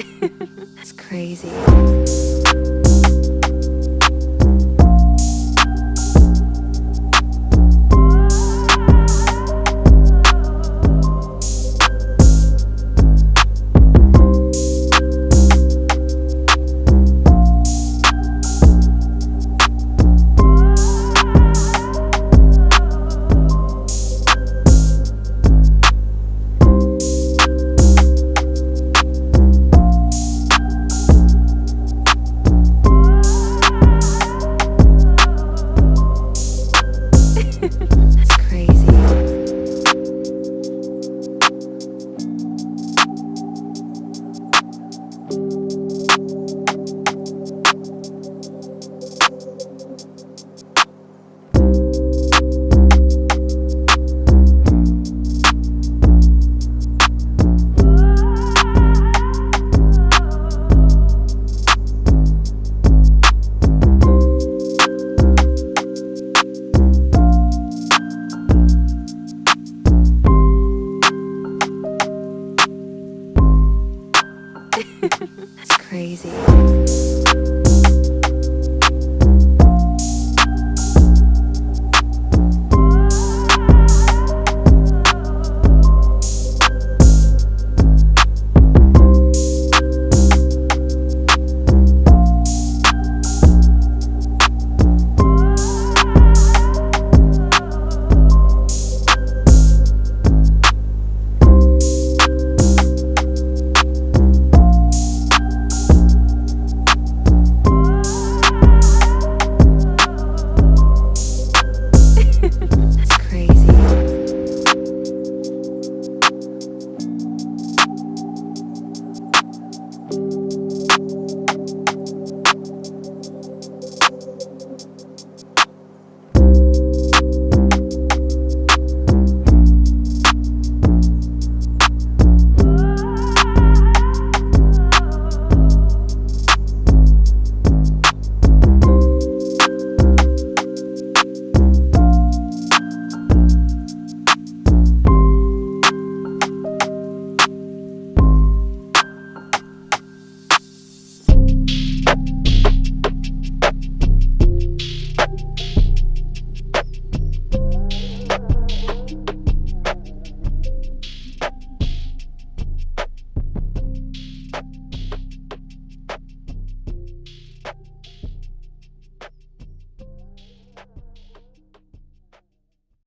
it's crazy. crazy.